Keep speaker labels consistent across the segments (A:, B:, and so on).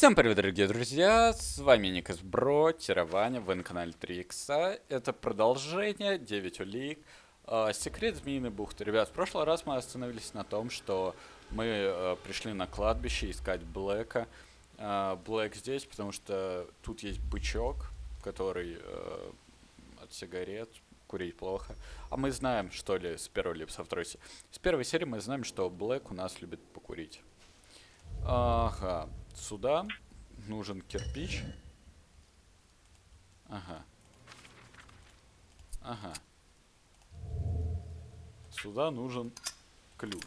A: Всем привет, дорогие друзья, с вами Никас Бро, Тированя, вы на канале 3 икса. Это продолжение 9 улик, э, секрет Змеиной бухты. Ребят, в прошлый раз мы остановились на том, что мы э, пришли на кладбище искать Блэка. Э, Блэк здесь, потому что тут есть бычок, который э, от сигарет, курить плохо. А мы знаем, что ли, с первой либо со второй серии. С первой серии мы знаем, что Блэк у нас любит покурить. Ага, сюда нужен кирпич. Ага. Ага. Сюда нужен ключ.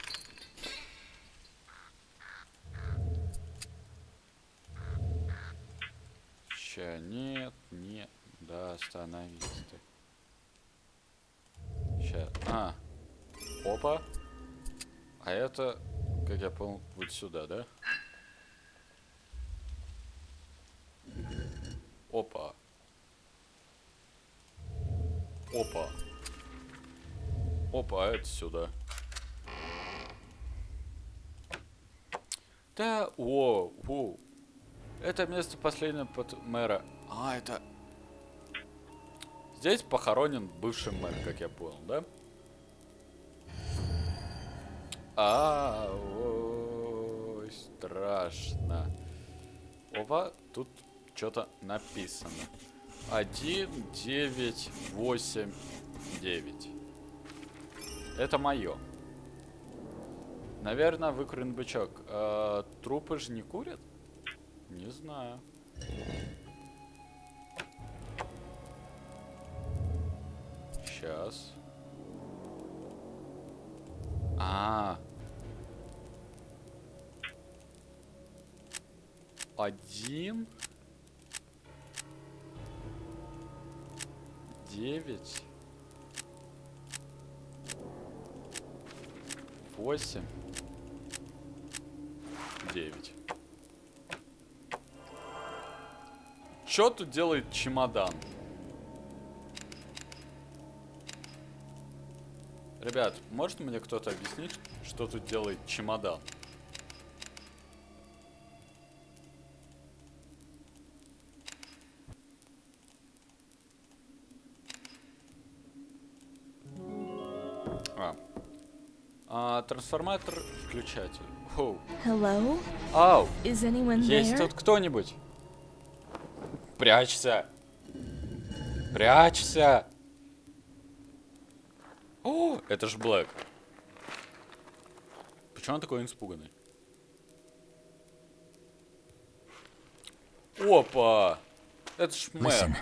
A: Ща, нет, нет. Да, остановись ты. Ща, а. Опа. А это, как я понял, вот сюда, да? Опа. Опа. Опа, а это сюда. Да, о, о. Это место последнего под мэра. А, это... Здесь похоронен бывший мэр, как я понял, да? А, ой, страшно. Опа, тут что-то написано. 1, 9, 8, 9. Это мое. Наверное, выкурен бычок. А, трупы же не курят? Не знаю. Сейчас. -а, -а. Один. Девять. Восемь. Девять. Что тут делает чемодан? Ребят, может мне кто-то объяснить, что тут делает чемодан? Трансформатор включатель. Оу.
B: Hello?
A: Ау.
B: Is anyone
A: Есть
B: there?
A: тут кто-нибудь? Прячься. Прячься. О, это ж Блэк. Почему он такой испуганный? Опа! Это ж мэр.
C: Listen,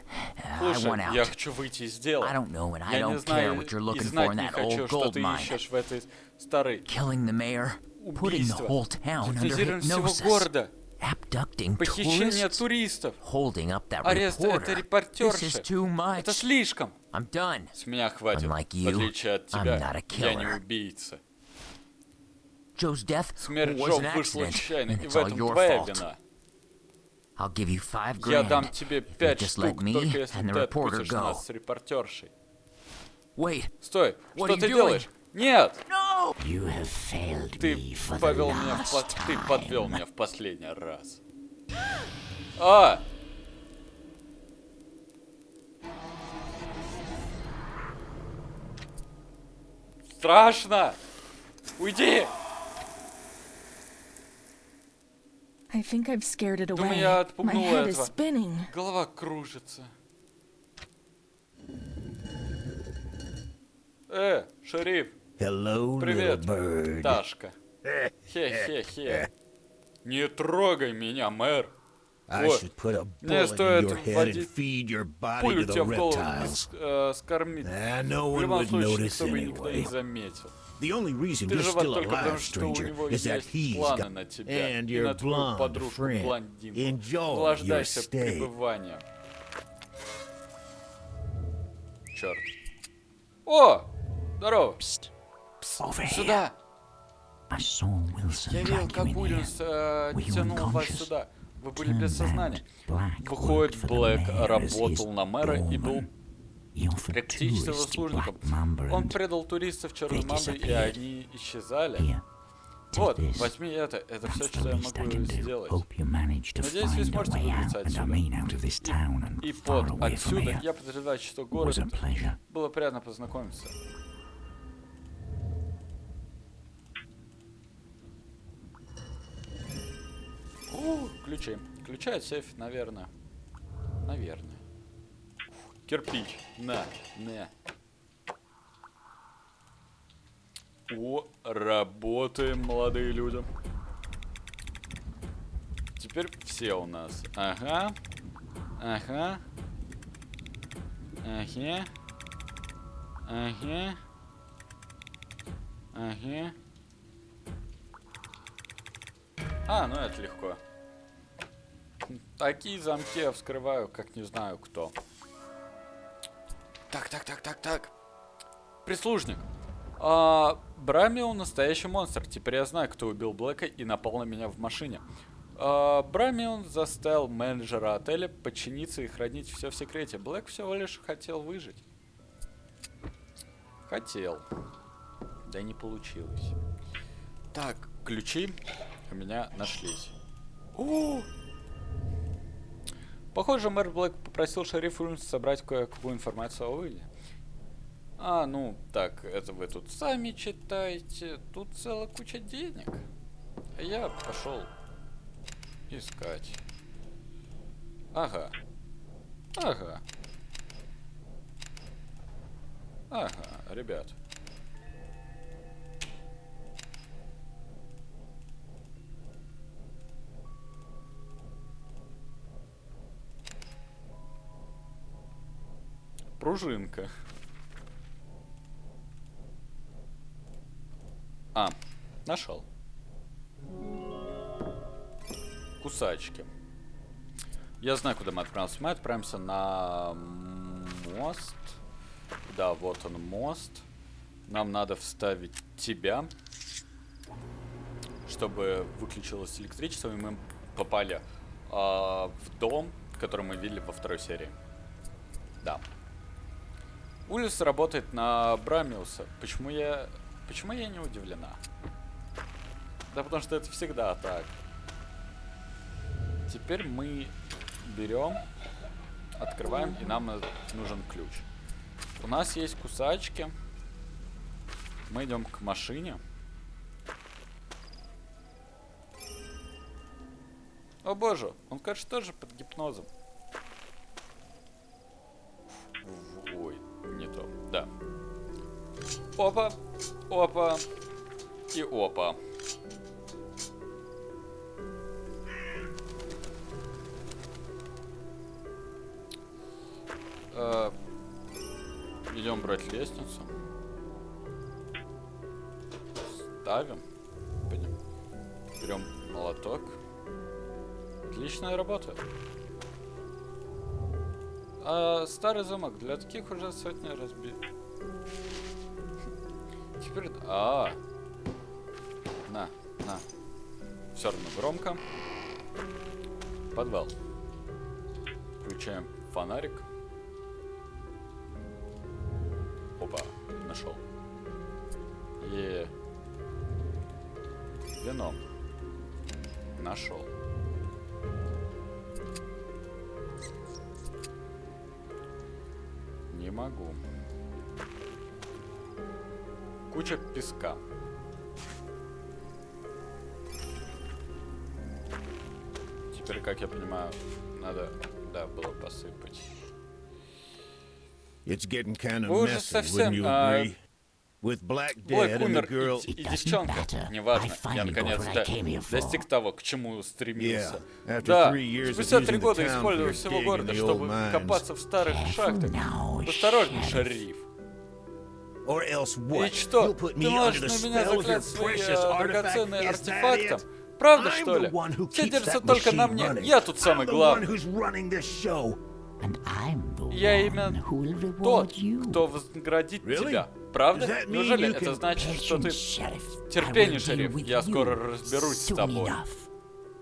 C: I
A: Слушай,
C: want
A: я
C: out.
A: хочу выйти из дела.
C: I don't know, and I
A: Я не
C: don't care
A: знаю
C: what you're
A: и
C: looking for
A: знать
C: in
A: не
C: that
A: хочу,
C: old
A: что
C: gold
A: ты
C: mine.
A: ищешь в этой старой
C: Killing the mayor, putting the
A: убийство.
C: whole town under
A: Гипнотизирование всего
C: hypnosis,
A: города.
C: abducting
A: Похищение
C: tourists,
A: туристов.
C: holding up that
A: Арест это
C: reporter. This is
A: репортерши.
C: too much.
A: Это слишком.
C: I'm done.
A: С меня хватит.
C: Unlike
A: В
C: you,
A: отличие от
C: I'm
A: тебя,
C: not a
A: я не
C: killer.
A: убийца.
C: Joe's death
A: Смерть
C: was
A: Джо
C: an
A: вышла
C: accident,
A: случайно,
C: and
A: и
C: it's
A: в
C: all
A: этом
C: your
A: твоя
C: fault.
A: вина. Я дам тебе пять штук, только если ты отпустишь нас с репортершей. Стой, что ты делаешь? Нет, ты повел меня в по- ты подвел меня в последний раз. А! Страшно! Уйди! Думаю,
B: away.
A: я
B: My
A: отпугнула
B: head is
A: этого.
B: spinning.
A: Голова кружится. Э, шериф,
D: Hello,
A: Привет,
D: little bird.
A: Ташка. Хе-хе-хе. Не трогай меня, мэр.
D: I
A: Вот.
D: should put a
A: Мне
D: bullet in
A: стоит
D: your head and
A: вводить
D: feed your body
A: Пулю тебе в голову и э, скормить.
D: Ah, no
A: В
D: one
A: любом
D: would
A: случае,
D: notice
A: никто бы никто не
D: anyway.
A: заметил.
D: The only reason
A: Ты
D: you're still alive,
A: что у
D: stranger,
A: него
D: is that
A: есть
D: he's
A: планы
D: got
A: на тебя
D: and
A: и
D: your
A: на твою
D: blonde
A: подружку
D: friend.
A: блондинку.
D: Enjoy your stay.
A: пребыванием. Черт. О! Здорово!
D: Here.
A: Сюда! Я видел, как
D: here.
A: э, тянул вас сюда. Вы были без сознания. Выходит, Блэк работал на мэра и был
D: Black Mamba
A: Он предал туристов Черной
D: they
A: Мамбы, и они исчезали.
D: Here,
A: Вот, возьми это. Это все, что я могу сделать. Надеюсь, вы сможете выбраться отсюда. И
D: far
A: вот отсюда я подозреваю, что город было приятно познакомиться. О, ключи. Ключи от сейфа, наверное. Наверное. Кирпич. На, на. О, работаем, молодые люди. Теперь все у нас. Ага. Ага. Ага. Ага. Ага. А, ну это легко. Такие замки я вскрываю, как не знаю кто. Так, так, так, так, так. Прислужник. А, Брамио настоящий монстр. Теперь я знаю, кто убил Блэка и напал на меня в машине. А, Брамион заставил менеджера отеля подчиниться и хранить все в секрете. Блэк всего лишь хотел выжить. Хотел. Да не получилось. Так, ключи у меня нашлись. О! Похоже, мэр Блэк попросил шерифа Уильямса собрать кое-какую информацию о Уилле. А, ну, так, это вы тут сами читаете. Тут целая куча денег. А я пошел искать. Ага. Ага. Ага, ребят. Пружинка. А, нашел. Кусачки. Я знаю, куда мы отправимся. Мы отправимся на мост. Да, вот он мост. Нам надо вставить тебя, чтобы выключилось электричество, и мы попали а, в дом, который мы видели во второй серии. Да. Улис работает на Брамиуса. Почему я... Почему я не удивлена? Да потому что это всегда так. Теперь мы берем, открываем, и нам нужен ключ. У нас есть кусачки. Мы идем к машине. О боже, он, кажется, тоже под гипнозом. Опа, опа и опа. Э, Идем брать лестницу. Ставим. Берем молоток. Отличная работа. А старый замок для таких уже сотни разбит. Теперь... А, на, на. Все равно громко. Подвал. Включаем фонарик. Опа, нашел. Е. Вино. Нашел. Не могу. Куча песка. Теперь, как я понимаю, надо, да, было посыпать.
E: It's getting kind of
A: Вы уже
E: messy,
A: совсем,
E: wouldn't you
A: а,
E: agree? With Black dead and the
A: умер,
E: girl...
A: и, и девчонка, неважно, я
C: finally got
A: наконец
C: what I
A: до-
C: came here for.
A: достиг того, к чему стремился.
E: Yeah,
A: Да, спустя три года использовал всего города, чтобы копаться в старых шахтах.
C: Sheriff.
A: шериф.
E: Or else
A: И
E: what?
A: что,
E: You'll put
A: ты
E: me
A: можешь
E: under the
A: на меня закрыть свои
E: precious
A: э, драгоценные артефакты? Правда,
E: I'm
A: что ли?
E: the one who
A: Все
E: that
A: только на мне. Я тут самый
E: I'm the one
A: главный.
E: who's running this show.
C: And I'm the
A: Я
C: one
A: именно
C: who will reward
A: тот,
C: you.
A: кто вознаградит
E: Really?
A: тебя. Правда?
E: Does that mean
A: Неужели
E: you
A: это
E: can-
A: значит, что ты... Терпение, шериф. Я
C: you
A: скоро разберусь с тобой.
C: enough.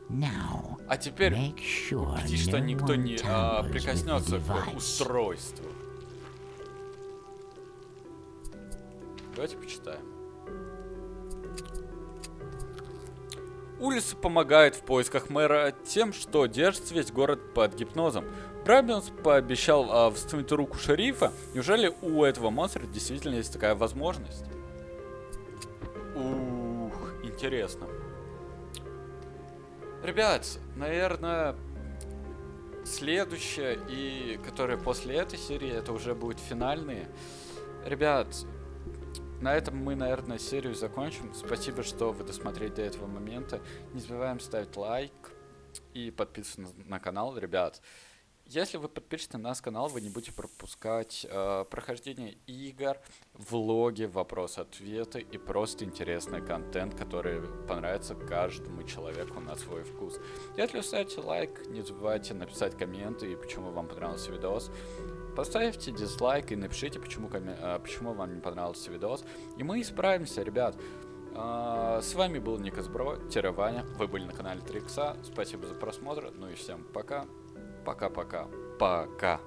C: Now,
A: А теперь
C: make sure
A: Бди, что
C: no
A: никто
C: one
A: не а, прикоснется к
C: device.
A: устройству. Давайте почитаем. Улиса помогает в поисках мэра тем, что держит весь город под гипнозом. Брабианс пообещал а, восстановить руку шерифа. Неужели у этого монстра действительно есть такая возможность? Ух, интересно. Ребят, наверное, следующее и которое после этой серии, это уже будет финальные. Ребят, на этом мы, наверное, серию закончим. Спасибо, что вы досмотрели до этого момента. Не забываем ставить лайк и подписываться на канал, ребят. Если вы подпишетесь на наш канал, вы не будете пропускать э, прохождение игр, влоги, вопросы-ответы и просто интересный контент, который понравится каждому человеку на свой вкус. Если вы ставите лайк, не забывайте написать комменты и почему вам понравился видос. Поставьте дизлайк и напишите, почему, э, почему вам не понравился видос. И мы исправимся, ребят. Э, с вами был Никас Бро, Ваня. Вы были на канале 3 Спасибо за просмотр. Ну и всем пока. Пока-пока. Пока.